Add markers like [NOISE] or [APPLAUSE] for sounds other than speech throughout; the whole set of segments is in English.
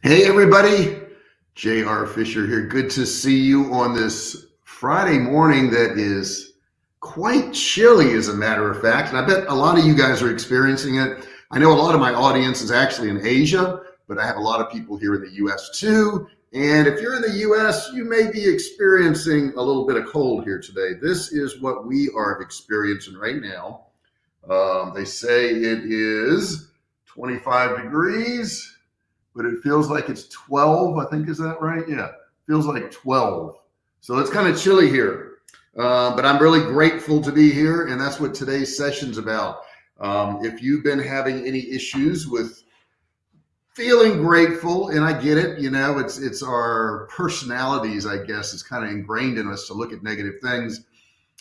Hey, everybody. J.R. Fisher here. Good to see you on this Friday morning that is quite chilly, as a matter of fact. And I bet a lot of you guys are experiencing it. I know a lot of my audience is actually in Asia, but I have a lot of people here in the U.S. too. And if you're in the U.S., you may be experiencing a little bit of cold here today. This is what we are experiencing right now. Um, they say it is 25 degrees but it feels like it's 12. I think, is that right? Yeah, feels like 12. So it's kind of chilly here, uh, but I'm really grateful to be here. And that's what today's session's about. Um, if you've been having any issues with feeling grateful, and I get it, you know, it's, it's our personalities, I guess, it's kind of ingrained in us to look at negative things.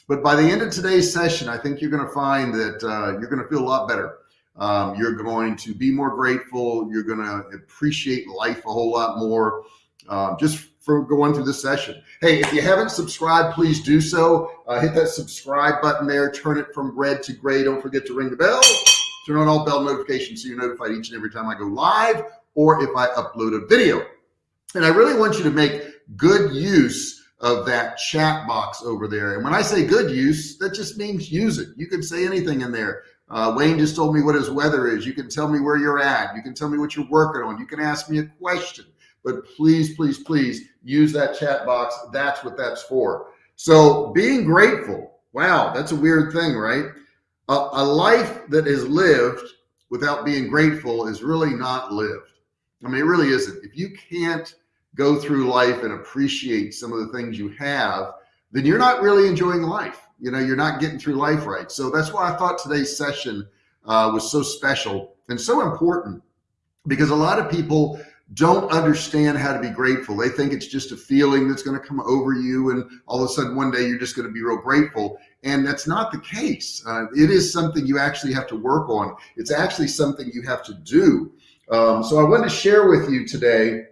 But by the end of today's session, I think you're going to find that uh, you're going to feel a lot better um, you're going to be more grateful. You're going to appreciate life a whole lot more um, just for going through this session. Hey, if you haven't subscribed, please do so. Uh, hit that subscribe button there. Turn it from red to gray. Don't forget to ring the bell. Turn on all bell notifications so you're notified each and every time I go live or if I upload a video. And I really want you to make good use of that chat box over there. And when I say good use, that just means use it. You can say anything in there. Uh, Wayne just told me what his weather is. You can tell me where you're at. You can tell me what you're working on. You can ask me a question, but please, please, please use that chat box. That's what that's for. So being grateful. Wow. That's a weird thing, right? A, a life that is lived without being grateful is really not lived. I mean, it really isn't. If you can't go through life and appreciate some of the things you have, then you're not really enjoying life you know, you're not getting through life right. So that's why I thought today's session uh, was so special and so important because a lot of people don't understand how to be grateful. They think it's just a feeling that's going to come over you. And all of a sudden one day you're just going to be real grateful. And that's not the case. Uh, it is something you actually have to work on. It's actually something you have to do. Um, so I want to share with you today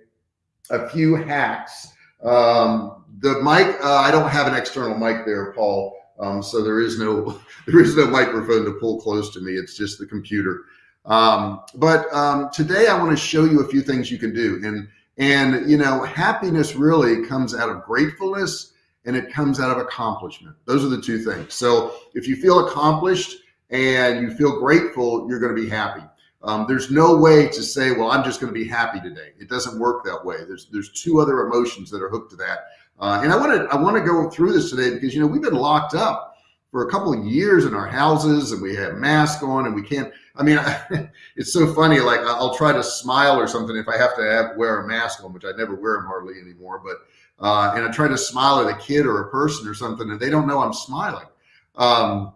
a few hacks. Um, the mic, uh, I don't have an external mic there, Paul. Um, so there is no [LAUGHS] there is no microphone to pull close to me. It's just the computer. Um, but um, today I want to show you a few things you can do. And and you know, happiness really comes out of gratefulness and it comes out of accomplishment. Those are the two things. So if you feel accomplished and you feel grateful, you're going to be happy. Um, there's no way to say, well, I'm just going to be happy today. It doesn't work that way. There's there's two other emotions that are hooked to that. Uh, and I want to I want to go through this today because you know we've been locked up for a couple of years in our houses and we have masks on and we can't. I mean, I, [LAUGHS] it's so funny. Like I'll try to smile or something if I have to have, wear a mask on, which I never wear them hardly anymore. But uh, and I try to smile at a kid or a person or something, and they don't know I'm smiling. Um,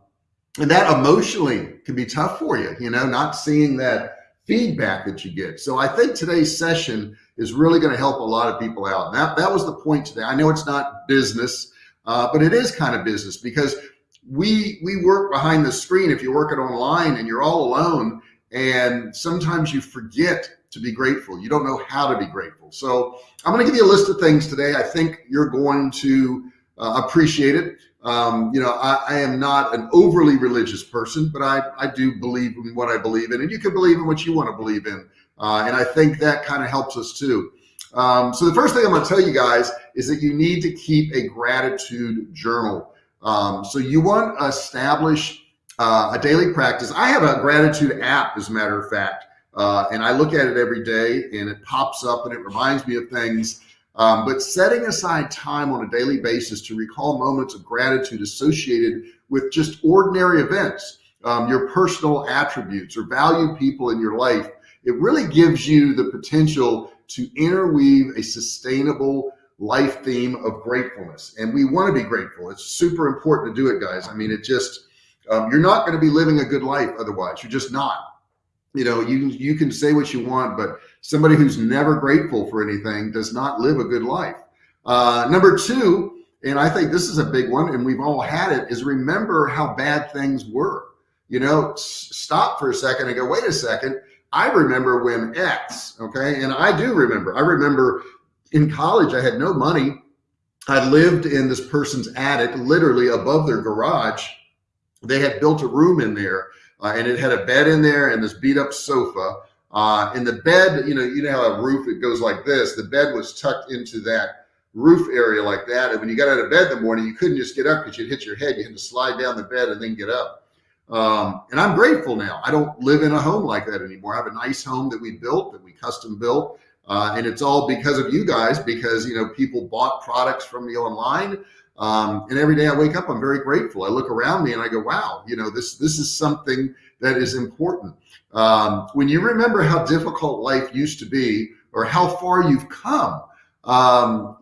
and that emotionally can be tough for you, you know, not seeing that feedback that you get. So I think today's session is really going to help a lot of people out. And that, that was the point today. I know it's not business, uh, but it is kind of business because we, we work behind the screen. If you're working online and you're all alone and sometimes you forget to be grateful. You don't know how to be grateful. So I'm going to give you a list of things today. I think you're going to uh, appreciate it. Um, you know, I, I, am not an overly religious person, but I, I do believe in what I believe in, and you can believe in what you want to believe in. Uh, and I think that kind of helps us too. Um, so the first thing I'm going to tell you guys is that you need to keep a gratitude journal. Um, so you want to establish uh, a daily practice. I have a gratitude app, as a matter of fact, uh, and I look at it every day and it pops up and it reminds me of things um, but setting aside time on a daily basis to recall moments of gratitude associated with just ordinary events, um, your personal attributes or value people in your life, it really gives you the potential to interweave a sustainable life theme of gratefulness. And we want to be grateful. It's super important to do it, guys. I mean, it just, um, you're not going to be living a good life otherwise. You're just not you know, you, you can say what you want, but somebody who's never grateful for anything does not live a good life. Uh, number two, and I think this is a big one and we've all had it is remember how bad things were, you know, stop for a second and go, wait a second. I remember when X, okay. And I do remember, I remember in college, I had no money. I lived in this person's attic, literally above their garage. They had built a room in there uh, and it had a bed in there and this beat up sofa. Uh, and the bed, you know, you know how a roof, it goes like this. The bed was tucked into that roof area like that. And when you got out of bed in the morning, you couldn't just get up because you'd hit your head. You had to slide down the bed and then get up. Um, and I'm grateful now. I don't live in a home like that anymore. I have a nice home that we built, that we custom built. Uh, and it's all because of you guys, because, you know, people bought products from me online. Um, and every day I wake up, I'm very grateful. I look around me and I go, wow, you know, this, this is something that is important. Um, when you remember how difficult life used to be or how far you've come, um,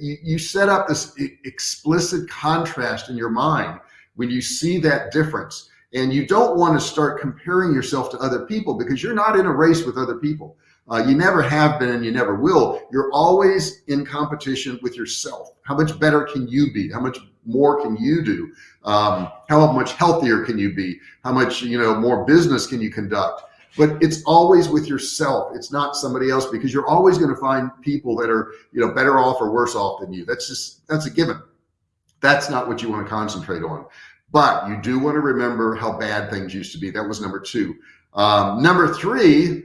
you, you set up this explicit contrast in your mind when you see that difference and you don't want to start comparing yourself to other people because you're not in a race with other people. Uh, you never have been and you never will. You're always in competition with yourself. How much better can you be? How much more can you do? Um, how much healthier can you be? How much, you know, more business can you conduct? But it's always with yourself. It's not somebody else because you're always going to find people that are, you know, better off or worse off than you. That's just, that's a given. That's not what you want to concentrate on. But you do want to remember how bad things used to be. That was number two. Um, number three,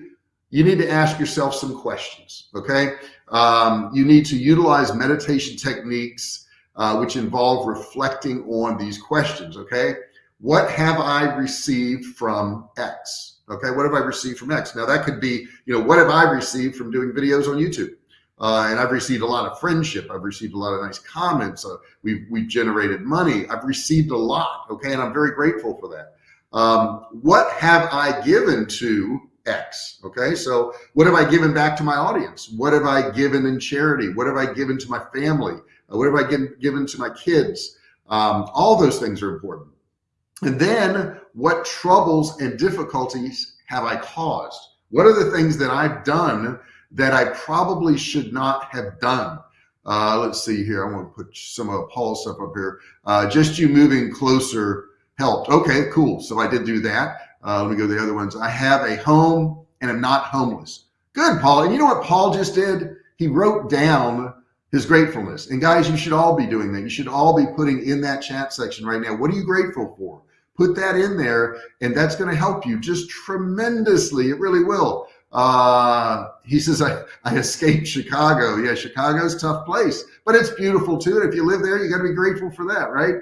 you need to ask yourself some questions. Okay. Um, you need to utilize meditation techniques, uh, which involve reflecting on these questions. Okay. What have I received from X? Okay. What have I received from X? Now that could be, you know, what have I received from doing videos on YouTube? Uh, and I've received a lot of friendship. I've received a lot of nice comments. Uh, we've, we've generated money. I've received a lot. Okay. And I'm very grateful for that. Um, what have I given to X. Okay. So what have I given back to my audience? What have I given in charity? What have I given to my family? Uh, what have I given, given to my kids? Um, all those things are important. And then what troubles and difficulties have I caused? What are the things that I've done that I probably should not have done? Uh, let's see here. I want to put some of Paul's stuff up here. Uh, just you moving closer helped. Okay, cool. So I did do that. Uh, let me go to the other ones. I have a home and I'm not homeless. Good, Paul. And you know what Paul just did? He wrote down his gratefulness. And guys, you should all be doing that. You should all be putting in that chat section right now. What are you grateful for? Put that in there, and that's going to help you just tremendously. It really will. Uh, he says, I, I escaped Chicago. Yeah, Chicago's tough place, but it's beautiful too. And if you live there, you got to be grateful for that, right?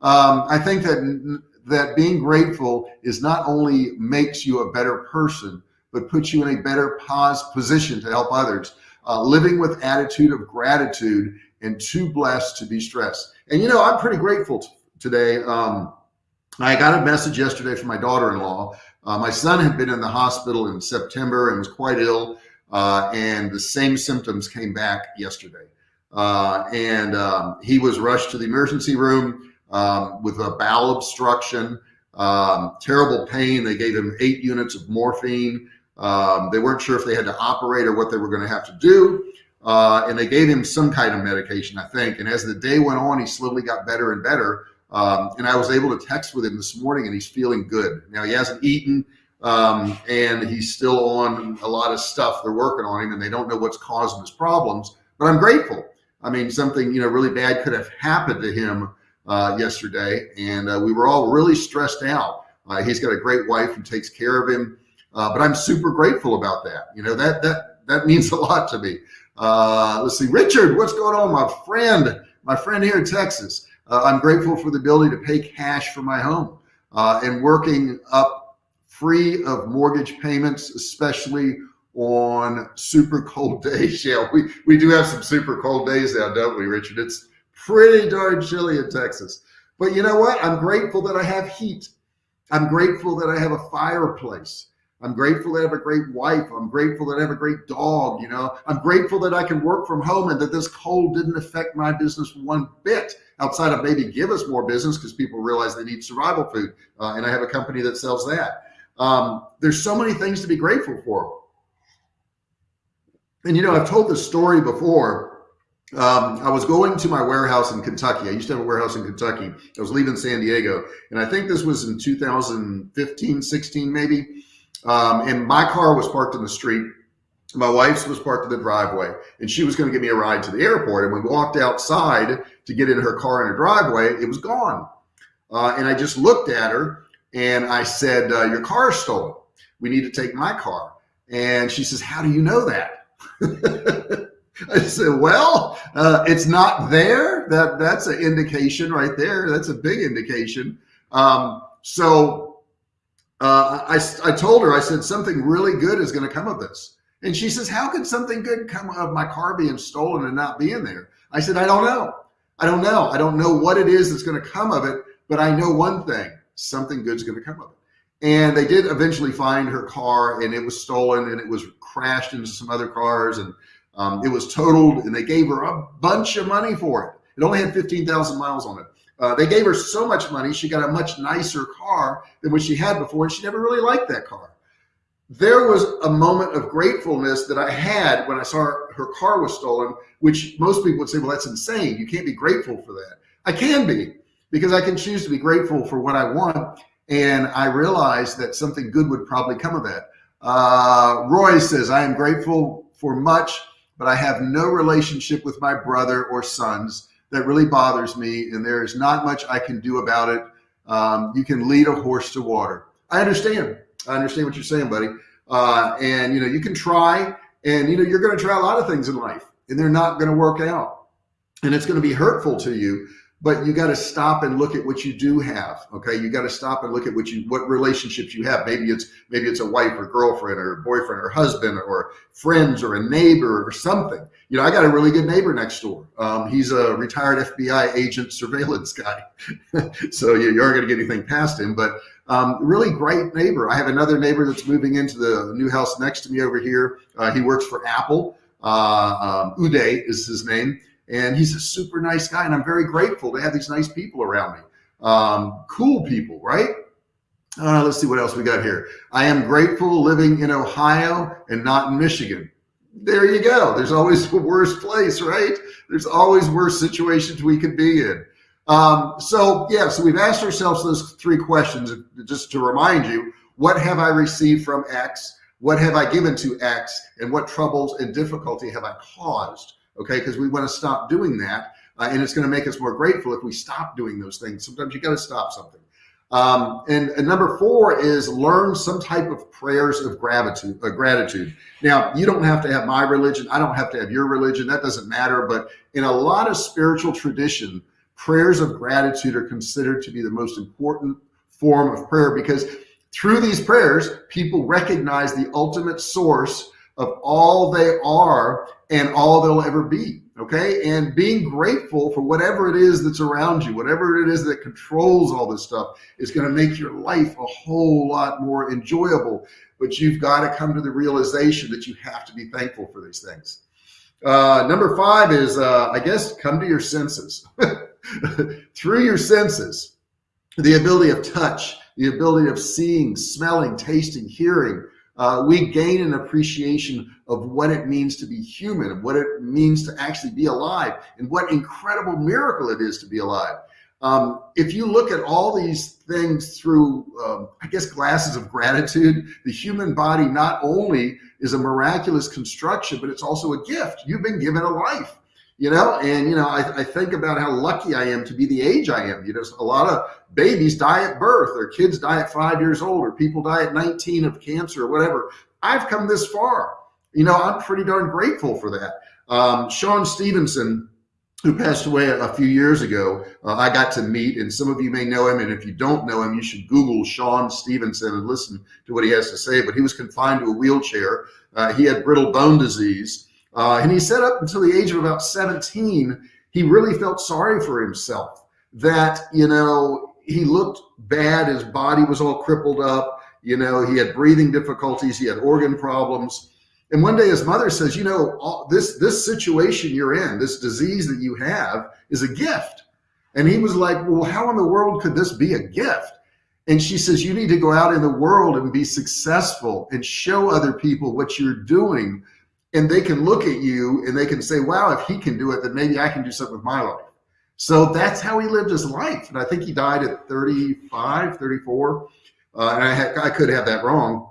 Um, I think that that being grateful is not only makes you a better person, but puts you in a better pos position to help others. Uh, living with attitude of gratitude and too blessed to be stressed. And you know, I'm pretty grateful today. Um, I got a message yesterday from my daughter-in-law. Uh, my son had been in the hospital in September and was quite ill. Uh, and the same symptoms came back yesterday. Uh, and um, he was rushed to the emergency room um, with a bowel obstruction, um, terrible pain. They gave him eight units of morphine. Um, they weren't sure if they had to operate or what they were going to have to do. Uh, and they gave him some kind of medication, I think. And as the day went on, he slowly got better and better. Um, and I was able to text with him this morning and he's feeling good. Now he hasn't eaten um, and he's still on a lot of stuff. They're working on him and they don't know what's causing his problems, but I'm grateful. I mean, something, you know, really bad could have happened to him uh, yesterday, and uh, we were all really stressed out. Uh, he's got a great wife who takes care of him, uh, but I'm super grateful about that. You know that that that [LAUGHS] means a lot to me. Uh, let's see, Richard, what's going on, my friend? My friend here in Texas. Uh, I'm grateful for the ability to pay cash for my home and working up free of mortgage payments, especially on super cold [LAUGHS] days. Yeah, we, we do have some super cold days now, don't we, Richard? It's pretty darn chilly in Texas. But you know what? I'm grateful that I have heat. I'm grateful that I have a fireplace. I'm grateful that I have a great wife. I'm grateful that I have a great dog. You know, I'm grateful that I can work from home and that this cold didn't affect my business one bit outside of maybe give us more business because people realize they need survival food. Uh, and I have a company that sells that. Um, there's so many things to be grateful for. And, you know, I've told this story before um, I was going to my warehouse in Kentucky. I used to have a warehouse in Kentucky. I was leaving San Diego, and I think this was in 2015, 16, maybe. Um, and my car was parked in the street. My wife's was parked in the driveway, and she was going to give me a ride to the airport. And we walked outside to get in her car in her driveway, it was gone. Uh, and I just looked at her and I said, uh, "Your car is stolen. We need to take my car." And she says, how do you know that? [LAUGHS] I said, well, uh, it's not there. That that's an indication right there. That's a big indication. Um, so uh, I, I told her, I said, something really good is going to come of this. And she says, how could something good come of my car being stolen and not being there? I said, I don't know. I don't know. I don't know what it is that's going to come of it, but I know one thing, something good's going to come of it. And they did eventually find her car and it was stolen and it was crashed into some other cars and um, it was totaled and they gave her a bunch of money for it. It only had 15,000 miles on it. Uh, they gave her so much money, she got a much nicer car than what she had before, and she never really liked that car. There was a moment of gratefulness that I had when I saw her, her car was stolen, which most people would say, well, that's insane. You can't be grateful for that. I can be because I can choose to be grateful for what I want. And I realized that something good would probably come of that. Uh, Roy says, I am grateful for much, but I have no relationship with my brother or sons that really bothers me. And there is not much I can do about it. Um, you can lead a horse to water. I understand. I understand what you're saying, buddy. Uh, and you know, you can try and you know, you're going to try a lot of things in life and they're not going to work out. And it's going to be hurtful to you but you got to stop and look at what you do have okay? You got to stop and look at what you what relationships you have. Maybe it's maybe it's a wife or girlfriend or boyfriend or husband or friends or a neighbor or something. You know i got a really good neighbor next door. Um, he's a retired fbi agent surveillance guy. [LAUGHS] So you, you aren't going to get anything past him but um, really great neighbor i have another neighbor that's moving into the new house next to me over here uh, he works for apple uh, um, uday is his name and he's a super nice guy. And I'm very grateful to have these nice people around me. Um, cool people, right? Uh, let's see what else we got here. I am grateful living in Ohio and not in Michigan. There you go. There's always [LAUGHS] a worse place, right? There's always worse situations we could be in. Um, so yeah, so we've asked ourselves those three questions just to remind you, what have I received from X? What have I given to X? And what troubles and difficulty have I caused? okay? Because we want to stop doing that. Uh, and it's going to make us more grateful if we stop doing those things. Sometimes you got to stop something. Um, and, and, number four is learn some type of prayers of gratitude. Uh, gratitude. Now, you don't have to have my religion. I don't have to have your religion. That doesn't matter. But in a lot of spiritual tradition, prayers of gratitude are considered to be the most important form of prayer because through these prayers, people recognize the ultimate source of all they are and all they'll ever be. Okay. And being grateful for whatever it is that's around you, whatever it is that controls all this stuff is going to make your life a whole lot more enjoyable. But you've got to come to the realization that you have to be thankful for these things. Uh, number five is, uh, I guess, come to your senses. [LAUGHS] [LAUGHS] Through your senses, the ability of touch, the ability of seeing, smelling, tasting, hearing, uh, we gain an appreciation of what it means to be human, of what it means to actually be alive, and what incredible miracle it is to be alive. Um, if you look at all these things through, um, I guess, glasses of gratitude, the human body not only is a miraculous construction, but it's also a gift. You've been given a life you know, and, you know, I, I, think about how lucky I am to be the age I am. You know, a lot of babies die at birth or kids die at five years old or people die at 19 of cancer or whatever. I've come this far. You know, I'm pretty darn grateful for that. Um, Sean Stephenson, who passed away a few years ago, uh, I got to meet, and some of you may know him. And if you don't know him, you should Google sean Stephenson and listen to what he has to say. But he was confined to a wheelchair. Uh, he had brittle bone disease. Uh, and he said up until the age of about 17, he really felt sorry for himself that, you know, he looked bad. His body was all crippled up. You know, he had breathing difficulties. He had organ problems. And one day his mother says, you know, all, this, this situation you're in, this disease that you have is a gift. And he was like, well, how in the world could this be a gift? And she says, you need to go out in the world and be successful and show other people what you're doing and they can look at you and they can say, wow, if he can do it, then maybe I can do something with my life. So that's how he lived his life. And I think he died at 35, 34. Uh, and I, had, I could have that wrong.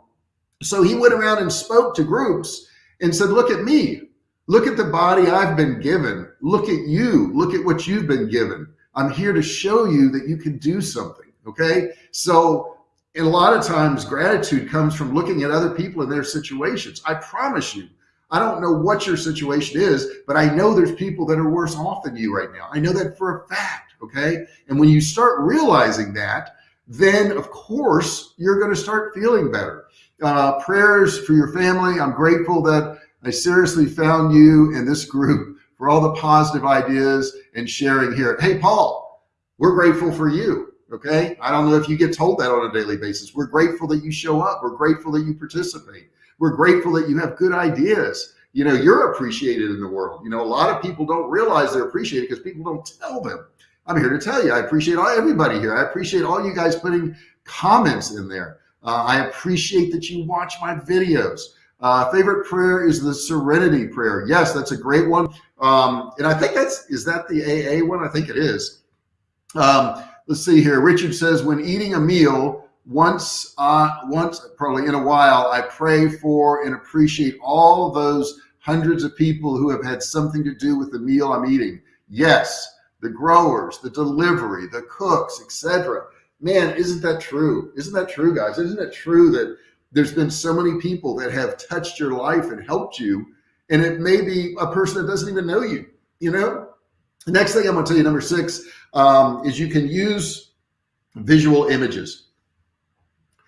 So he went around and spoke to groups and said, look at me. Look at the body I've been given. Look at you. Look at what you've been given. I'm here to show you that you can do something. Okay. So And a lot of times gratitude comes from looking at other people and their situations. I promise you, I don't know what your situation is, but I know there's people that are worse off than you right now. I know that for a fact. Okay. And when you start realizing that, then of course you're going to start feeling better. Uh, prayers for your family. I'm grateful that I seriously found you in this group for all the positive ideas and sharing here. Hey, Paul, we're grateful for you. Okay. I don't know if you get told that on a daily basis. We're grateful that you show up. We're grateful that you participate. We're grateful that you have good ideas. You know, you're appreciated in the world. You know, a lot of people don't realize they're appreciated because people don't tell them. I'm here to tell you, I appreciate all, everybody here. I appreciate all you guys putting comments in there. Uh, I appreciate that you watch my videos. Uh, favorite prayer is the serenity prayer. Yes, that's a great one. Um, and I think that's, is that the AA one? I think it is. Um, let's see here. Richard says, when eating a meal, once, uh, once probably in a while, I pray for and appreciate all those hundreds of people who have had something to do with the meal I'm eating. Yes, the growers, the delivery, the cooks, etc. Man, isn't that true? Isn't that true, guys? Isn't it true that there's been so many people that have touched your life and helped you, and it may be a person that doesn't even know you, you know? The next thing I'm gonna tell you, number six, um, is you can use visual images.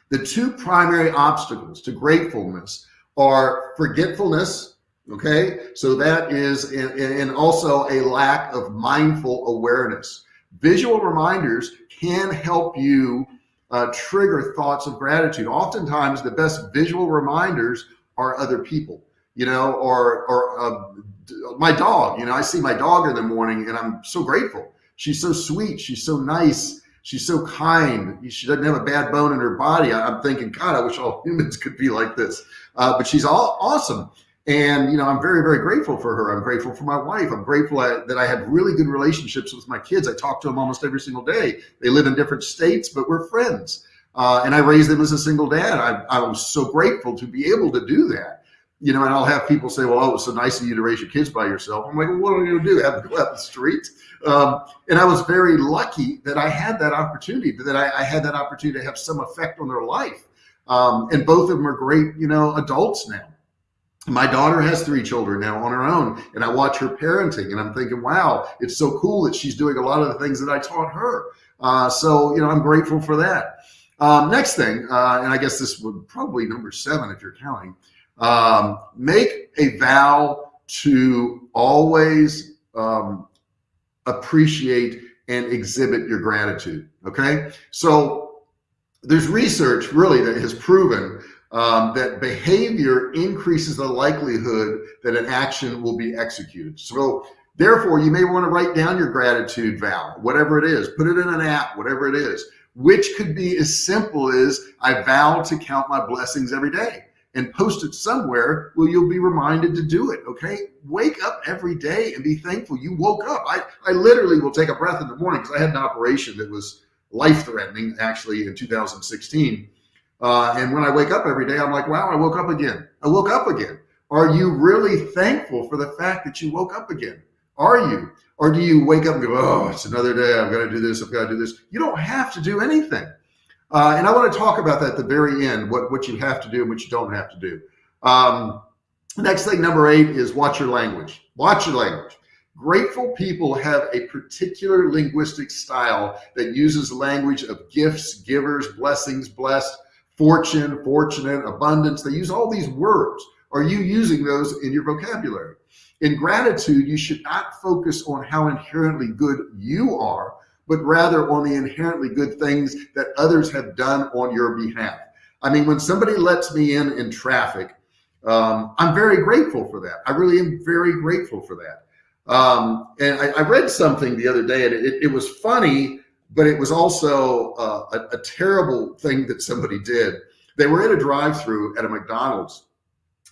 The two primary obstacles to gratefulness are forgetfulness Okay, so that is, and also a lack of mindful awareness. Visual reminders can help you uh, trigger thoughts of gratitude. Oftentimes, the best visual reminders are other people, you know, or or uh, my dog. You know, I see my dog in the morning, and I'm so grateful. She's so sweet. She's so nice. She's so kind. She doesn't have a bad bone in her body. I'm thinking, God, I wish all [LAUGHS] humans could be like this. Uh, but she's all awesome. And, you know, I'm very, very grateful for her. I'm grateful for my wife. I'm grateful that I have really good relationships with my kids. I talk to them almost every single day. They live in different states, but we're friends. Uh, and I raised them as a single dad. I, I was so grateful to be able to do that. You know, and I'll have people say, well, oh, it was so nice of you to raise your kids by yourself. I'm like, well, what are you going to do? Have them go out the street? Um, and I was very lucky that I had that opportunity, that I, I had that opportunity to have some effect on their life. Um, and both of them are great, you know, adults now my daughter has three children now on her own and I watch her parenting and I'm thinking, wow, it's so cool that she's doing a lot of the things that I taught her. Uh, so, you know, I'm grateful for that. Um, next thing, uh, and I guess this would probably number seven if you're counting, um, make a vow to always um, appreciate and exhibit your gratitude. Okay. So there's research really that has proven um, that behavior increases the likelihood that an action will be executed. So therefore, you may want to write down your gratitude vow, whatever it is, put it in an app, whatever it is, which could be as simple as I vow to count my blessings every day and post it somewhere where you'll be reminded to do it. Okay. Wake up every day and be thankful you woke up. I, I literally will take a breath in the morning because I had an operation that was life threatening actually in 2016 uh, and when I wake up every day, I'm like, wow, I woke up again. I woke up again. Are you really thankful for the fact that you woke up again? Are you? Or do you wake up and go, oh, it's another day. I've got to do this. I've got to do this. You don't have to do anything. Uh, and I want to talk about that at the very end, what, what you have to do and what you don't have to do. Um, next thing, number eight, is watch your language. Watch your language. Grateful people have a particular linguistic style that uses language of gifts, givers, blessings, blessed, fortune, fortunate, abundance. They use all these words. Are you using those in your vocabulary? In gratitude, you should not focus on how inherently good you are, but rather on the inherently good things that others have done on your behalf. I mean, when somebody lets me in in traffic, um, I'm very grateful for that. I really am very grateful for that. Um, and I, I, read something the other day and it, it was funny but it was also uh, a, a, terrible thing that somebody did. They were in a drive-through at a McDonald's,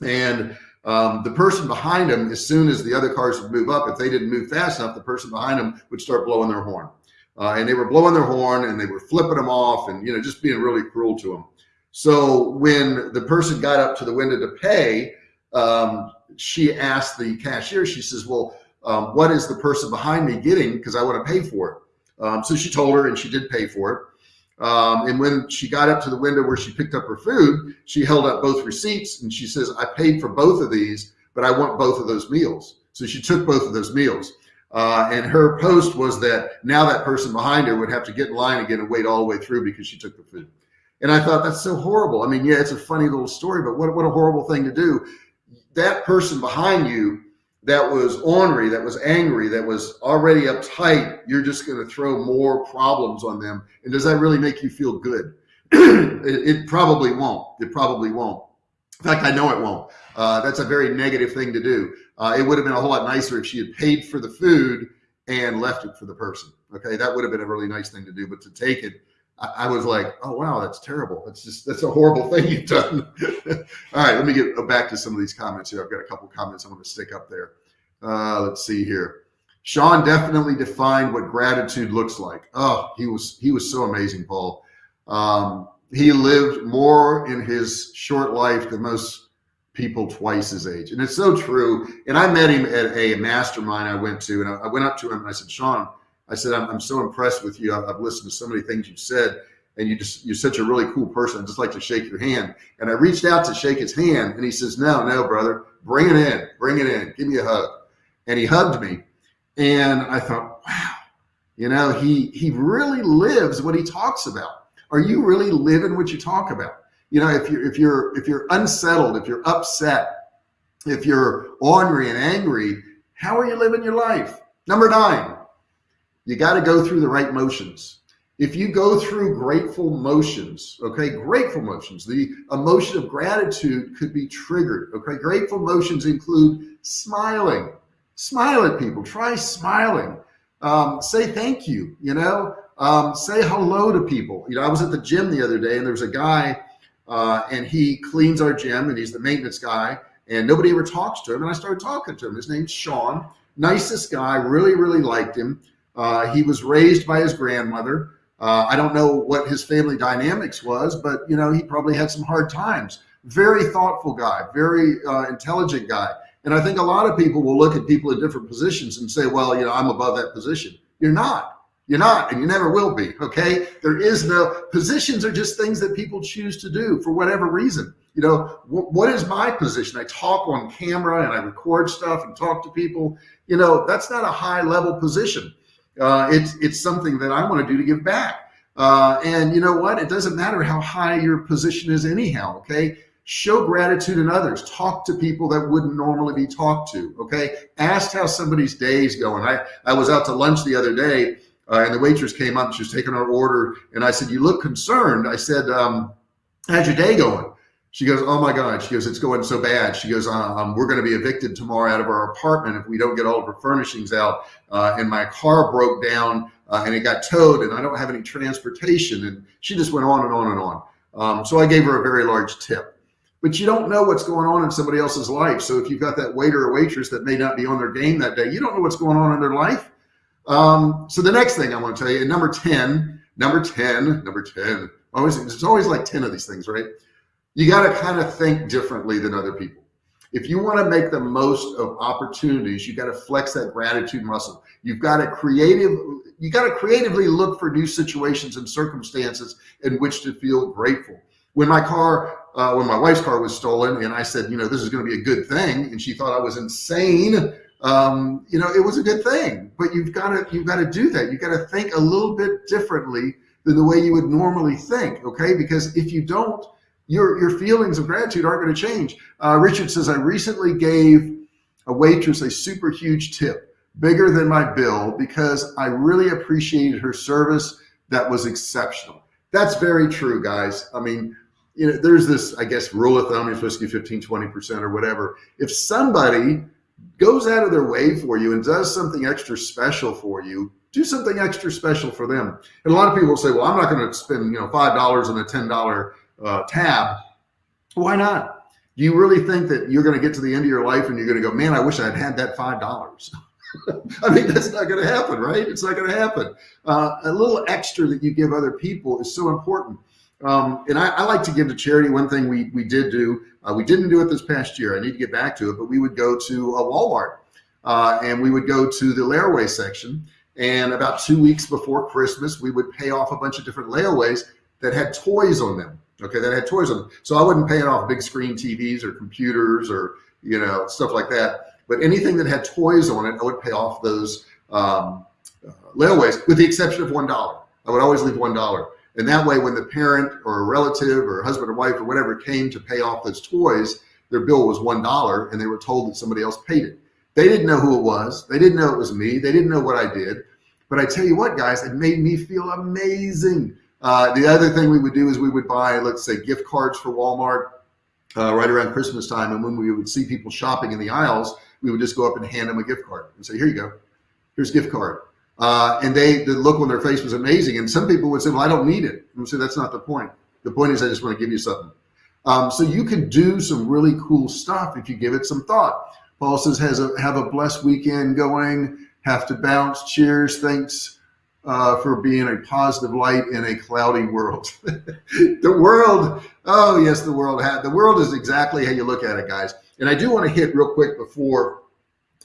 and um, the person behind them, as soon as the other cars would move up, if they didn't move fast enough, the person behind them would start blowing their horn. Uh, and they were blowing their horn and they were flipping them off and, you know, just being really cruel to them. So when the person got up to the window to pay, um, she asked the cashier, she says, well, um, what is the person behind me getting? Because I want to pay for it. Um, so she told her and she did pay for it. Um, and when she got up to the window where she picked up her food, she held up both receipts and she says, I paid for both of these, but I want both of those meals. So she took both of those meals. Uh, and her post was that now that person behind her would have to get in line again and wait all the way through because she took the food. And I thought that's so horrible. I mean, yeah, it's a funny little story, but what, what a horrible thing to do. That person behind you that was ornery, that was angry, that was already uptight, you're just going to throw more problems on them. And does that really make you feel good? [CLEARS THROAT] it, it, probably won't. It probably won't. In fact, I know it won't. Uh, that's a very negative thing to do. Uh, it would have been a whole lot nicer if she had paid for the food and left it for the person. Okay, that would have been a really nice thing to do. But to take it, I, I was like, oh wow, that's terrible. That's just that's a horrible thing you've done. [LAUGHS] All right, let me get back to some of these comments here. I've got a couple comments I'm going to stick up there. Uh, let's see here. Sean definitely defined what gratitude looks like. Oh, he was he was so amazing, Paul. Um, he lived more in his short life than most people twice his age. And it's so true. And I met him at a mastermind I went to, and I, went up to him and I said, Sean, I said, I'm, I'm so impressed with you. I've, I've, listened to so many things you've said, and you just you're such a really cool person. I'd just like to shake your hand. And I reached out to shake his hand, and he says, No, no, brother, bring it in, bring it in, give me a hug. And he hugged me, and I thought, wow, you know, he he really lives what he talks about. Are you really living what you talk about? You know, if you're if you're if you're unsettled, if you're upset, if you're ornery and angry, how are you living your life? Number nine, you got to go through the right motions. If you go through grateful motions, okay, grateful motions, the emotion of gratitude could be triggered. Okay, grateful motions include smiling, smile at people, try smiling, um, say thank you, you know, um, say hello to people. You know, I was at the gym the other day and there was a guy uh, and he cleans our gym and he's the maintenance guy and nobody ever talks to him. And I started talking to him. His name's Sean, nicest guy, really, really liked him. Uh, he was raised by his grandmother. Uh, I don't know what his family dynamics was, but you know, he probably had some hard times. Very thoughtful guy, very uh, intelligent guy. And I think a lot of people will look at people in different positions and say, well, you know, I'm above that position. You're not. You're not, and you never will be. Okay. There is no positions are just things that people choose to do for whatever reason. You know, what is my position? I talk on camera and I record stuff and talk to people. You know, that's not a high level position. Uh, it's it's something that I want to do to give back. Uh, and you know what? It doesn't matter how high your position is anyhow. Okay. Show gratitude in others. Talk to people that wouldn't normally be talked to. Okay. Ask how somebody's day is going. I, I was out to lunch the other day uh, and the waitress came up. She was taking our order. And I said, you look concerned. I said, um, how's your day going? She goes, oh my God. She goes, it's going so bad. She goes, uh, um, we're going to be evicted tomorrow out of our apartment if we don't get all of our furnishings out. Uh, and my car broke down uh, and it got towed and I don't have any transportation. And she just went on and on and on. Um, so I gave her a very large tip. But you don't know what's going on in somebody else's life. So if you've got that waiter or waitress that may not be on their game that day, you don't know what's going on in their life. Um, so the next thing I want to tell you, number 10, number 10, number 10, always, it's always like 10 of these things, right? you got to kind of think differently than other people. If you want to make the most of opportunities, you got to flex that gratitude muscle. You've got to creative, you got to creatively look for new situations and circumstances in which to feel grateful. When my car, uh, when my wife's car was stolen, and I said, you know, this is going to be a good thing, and she thought I was insane. Um, you know, it was a good thing, but you've got to you've got to do that. You've got to think a little bit differently than the way you would normally think. Okay, because if you don't, your, your feelings of gratitude aren't going to change. Uh, Richard says, I recently gave a waitress a super huge tip, bigger than my bill, because I really appreciated her service. That was exceptional. That's very true, guys. I mean, you know, there's this, I guess, rule of thumb, you're supposed to give 15, 20% or whatever. If somebody goes out of their way for you and does something extra special for you, do something extra special for them. And a lot of people will say, well, I'm not going to spend, you know, $5 on a $10 uh, tab, why not? Do you really think that you're going to get to the end of your life and you're going to go, man, I wish I'd had that five dollars? [LAUGHS] I mean, that's not going to happen, right? It's not going to happen. Uh, a little extra that you give other people is so important. Um, and I, I, like to give to charity. One thing we we did do, uh, we didn't do it this past year. I need to get back to it, but we would go to a Walmart uh, and we would go to the layaway section And about two weeks before Christmas, we would pay off a bunch of different layaways that had toys on them. Okay, that had toys on them. So I wasn't paying off big screen TVs or computers or you know stuff like that. But anything that had toys on it, I would pay off those um, uh, layaways, with the exception of one dollar. I would always leave one dollar. And that way, when the parent or a relative or husband or wife or whatever came to pay off those toys, their bill was one dollar, and they were told that somebody else paid it. They didn't know who it was. They didn't know it was me. They didn't know what I did. But I tell you what, guys, it made me feel amazing. Uh, the other thing we would do is we would buy, let's say, gift cards for Walmart uh, right around Christmas time. And when we would see people shopping in the aisles, we would just go up and hand them a gift card and say, here you go, here's a gift card. Uh, and they, the look on their face was amazing. And some people would say, well, I don't need it. And say, that's not the point. The point is I just want to give you something. Um, so you can do some really cool stuff if you give it some thought. Paul says, has a, have a blessed weekend going, have to bounce. Cheers. Thanks uh, for being a positive light in a cloudy world. [LAUGHS] the world, oh yes, the world had, the world is exactly how you look at it, guys. And I do want to hit real quick before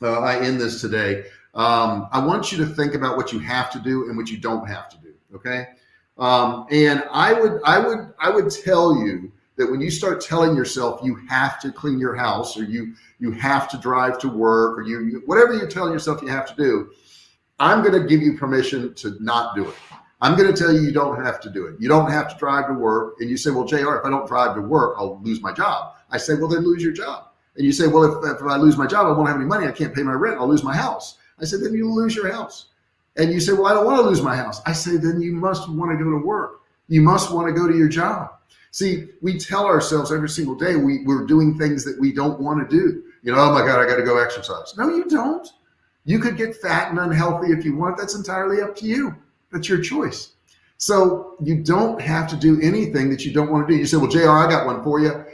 uh, I end this today. Um, I want you to think about what you have to do and what you don't have to do. Okay. Um, and I would, I would, I would tell you that when you start telling yourself you have to clean your house or you, you have to drive to work or you, you whatever you're telling yourself you have to do, I'm going to give you permission to not do it. I'm going to tell you, you don't have to do it. You don't have to drive to work. And you say, well, JR, if I don't drive to work, I'll lose my job. I say, well, then lose your job. And you say, well, if, if I lose my job, I won't have any money. I can't pay my rent. I'll lose my house. I said, then you lose your house. And you say, well, I don't want to lose my house. I say, then you must want to go to work. You must want to go to your job. See, we tell ourselves every single day we, we're doing things that we don't want to do. You know, oh my God, I got to go exercise. No, you don't. You could get fat and unhealthy if you want. That's entirely up to you. That's your choice. So you don't have to do anything that you don't want to do. You say, well, JR, I got one for you.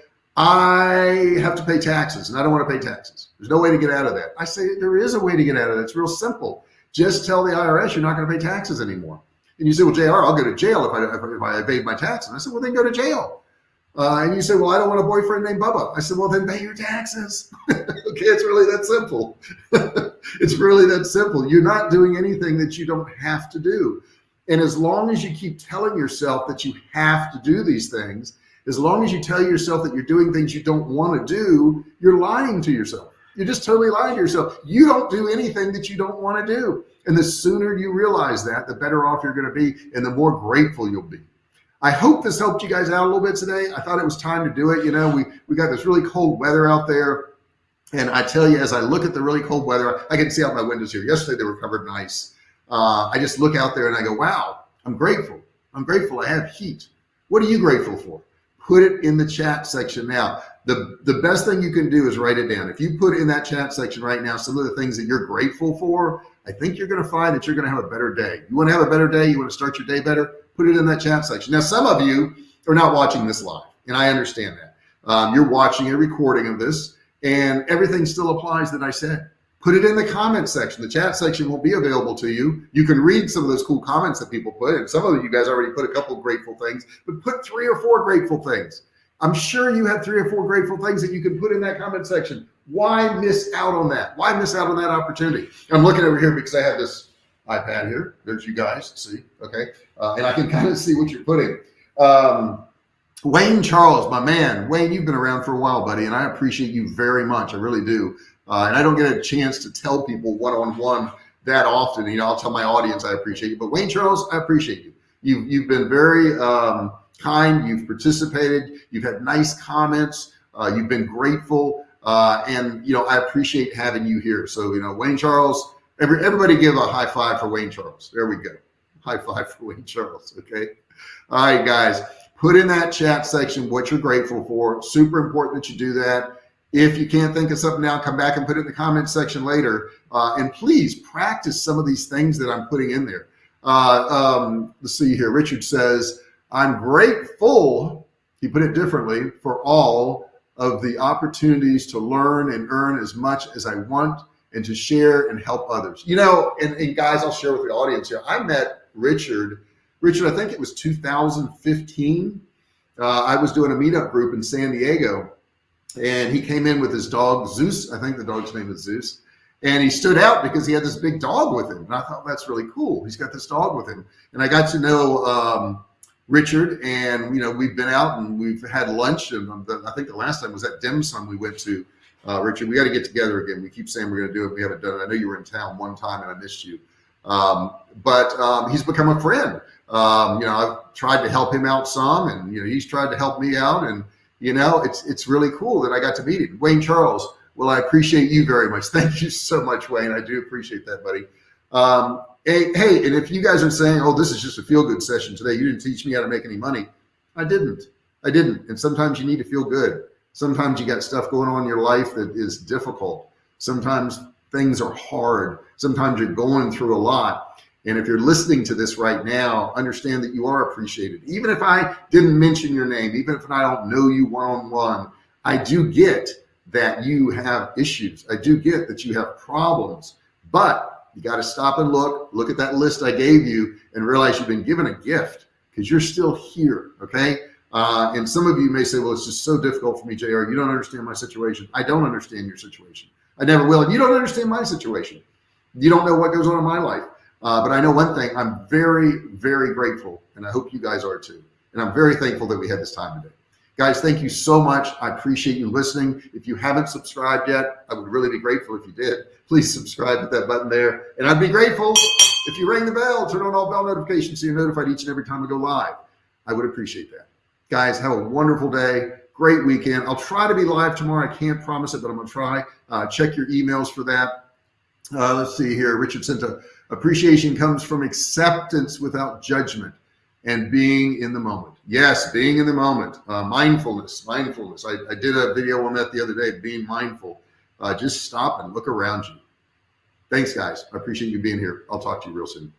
I have to pay taxes and I don't want to pay taxes. There's no way to get out of that. I say there is a way to get out of that. It's real simple. Just tell the IRS you're not going to pay taxes anymore. And you say, well, JR, I'll go to jail if I, if I evade my taxes. And I said, well, then go to jail. Uh, and you say, well, I don't want a boyfriend named Bubba. I said, well, then pay your taxes. [LAUGHS] okay, it's really that simple. [LAUGHS] it's really that simple. You're not doing anything that you don't have to do. And as long as you keep telling yourself that you have to do these things, as long as you tell yourself that you're doing things you don't want to do, you're lying to yourself. You're just totally lying to yourself. You don't do anything that you don't want to do. And the sooner you realize that, the better off you're going to be and the more grateful you'll be. I hope this helped you guys out a little bit today. I thought it was time to do it. You know, we, we got this really cold weather out there. And I tell you, as I look at the really cold weather, I can see out my windows here. Yesterday, they were covered in ice. Uh, I just look out there and I go, wow, I'm grateful. I'm grateful I have heat. What are you grateful for? Put it in the chat section now. The, the best thing you can do is write it down. If you put in that chat section right now, some of the things that you're grateful for, I think you're going to find that you're going to have a better day. You want to have a better day? You want to start your day better? Put it in that chat section. Now, some of you are not watching this live, and I understand that. Um, you're watching a recording of this, and everything still applies that I said. Put it in the comment section. The chat section will be available to you. You can read some of those cool comments that people put, and some of you guys already put a couple grateful things, but put three or four grateful things. I'm sure you have three or four grateful things that you can put in that comment section. Why miss out on that? Why miss out on that opportunity? I'm looking over here because I have this iPad here. There's you guys, see, okay? Uh, and I can kind of see what you're putting. Um, Wayne Charles, my man. Wayne, you've been around for a while, buddy, and I appreciate you very much. I really do. Uh, and I don't get a chance to tell people one-on-one that often. You know, I'll tell my audience I appreciate you. But Wayne Charles, I appreciate you. You've, you've been very um, kind. You've participated. You've had nice comments. Uh, you've been grateful. Uh, and, you know, I appreciate having you here. So, you know, Wayne Charles, every, everybody give a high five for Wayne Charles. There we go. High five for Wayne Charles. Okay. All right, guys, put in that chat section what you're grateful for. Super important that you do that. If you can't think of something now, come back and put it in the comment section later. Uh, and please practice some of these things that I'm putting in there. Uh, um, let's see here. Richard says, I'm grateful, he put it differently, for all of the opportunities to learn and earn as much as I want and to share and help others. You know, and, and guys, I'll share with the audience here. I met Richard, Richard, I think it was 2015. Uh, I was doing a meetup group in San Diego and he came in with his dog Zeus. I think the dog's name is Zeus. and he stood out because he had this big dog with him. And I thought that's really cool. He's got this dog with him. And I got to know um, Richard, and you know we've been out and we've had lunch. And I think the last time was at dim sum we went to. Uh, Richard, we got to get together again. We keep saying we're going to do it. We haven't done it. I know you were in town one time and I missed you. Um, but um, he's become a friend. Um, you know, I've tried to help him out some, and you know he's tried to help me out, and you know it's it's really cool that I got to meet him. Wayne Charles, well, I appreciate you very much. [LAUGHS] Thank you so much, Wayne. I do appreciate that, buddy. Um, hey, hey, and if you guys are saying, oh, this is just a feel good session today, you didn't teach me how to make any money. I didn't. I didn't. And sometimes you need to feel good. Sometimes you got stuff going on in your life that is difficult. Sometimes things are hard. Sometimes you're going through a lot. And if you're listening to this right now, understand that you are appreciated. Even if I didn't mention your name, even if I don't know you one on one, I do get that you have issues. I do get that you have problems, but you got to stop and look, look at that list I gave you and realize you've been given a gift because you're still here. Okay. Uh, and some of you may say, well, it's just so difficult for me, JR. You don't understand my situation. I don't understand your situation. I never will. And you don't understand my situation. You don't know what goes on in my life. Uh, but I know one thing, I'm very, very grateful. And I hope you guys are too. And I'm very thankful that we had this time today. Guys, thank you so much. I appreciate you listening. If you haven't subscribed yet, I would really be grateful if you did. Please subscribe with that button there. And I'd be grateful if you ring the bell, turn on all bell notifications so you're notified each and every time we go live. I would appreciate that. Guys, have a wonderful day. Great weekend. I'll try to be live tomorrow. I can't promise it, but I'm going to try. Uh, check your emails for that. Uh, let's see here. Richard sent a appreciation comes from acceptance without judgment and being in the moment. Yes, being in the moment, uh, mindfulness, mindfulness. I, I, did a video on that the other day, being mindful. Uh, just stop and look around you. Thanks, guys. I appreciate you being here. I'll talk to you real soon.